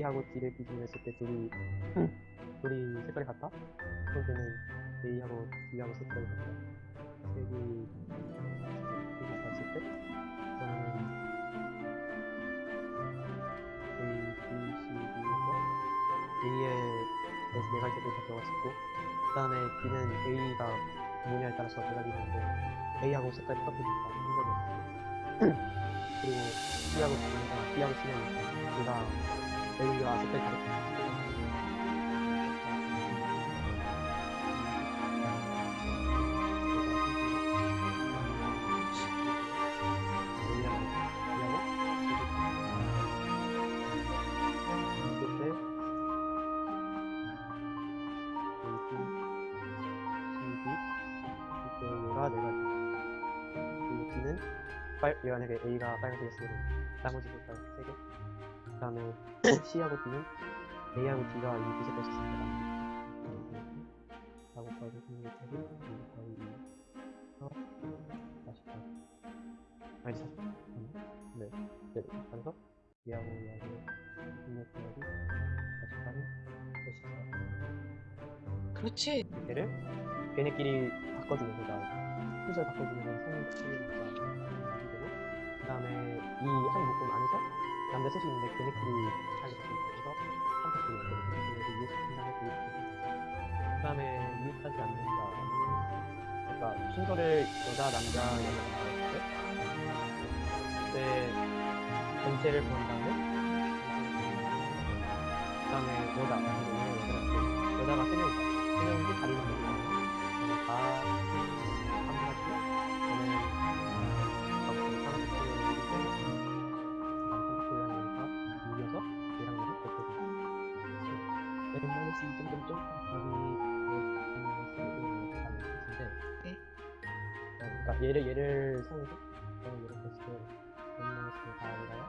A하고 D를 기준으로 했을 때 둘이 둘이 색깔이 같다? 그럴 때는 A하고 D하고 색깔이 같다. 색이 색이 같을 때 그러면 A, B, C, D에서 A에 그래서 네 가지 가져갈 수 있고 그 다음에 D는 A가 뭐냐에 따라서 네 가지 있는데 A하고 색깔이 똑같으니까 한 거죠 그리고 B하고 D가 B하고 C는 둘다 A가 색깔이 다르다 얘가 네 가지. 그리고 D는 빨, 만약에 A가 빨간색이었으면 나머지 색깔 세 개. 그 다음에 C하고 D는 A하고 D가 이 빛을 뺐었습니다. 하고 곱하기 16곱하기 2 곱하기 2 어? 48 아니 48 네, 네, 그래서 얘하고 16 곱하기 48은 84 그렇지. 얘를 걔네끼리. 순서를 바꿔주는 성능 치유니까 되고 그 다음에 이 한 묶음 안에서 남자 셋이 있는데 걔네끼리 자기 있어서 선택되는 거거든요. 그래서 이웃한 다음에 그그 다음에 이웃하지 않는다는 그러니까 순서를 여자, 남자, 여자 그때 전체를 본 다음에 그 다음에 여자, 여자가 여자가 세 명이다. 세 명인 n-2 점점점 여기 네. 그러니까 얘를 얘를 상해서 얘를 했을 때 n-4에다가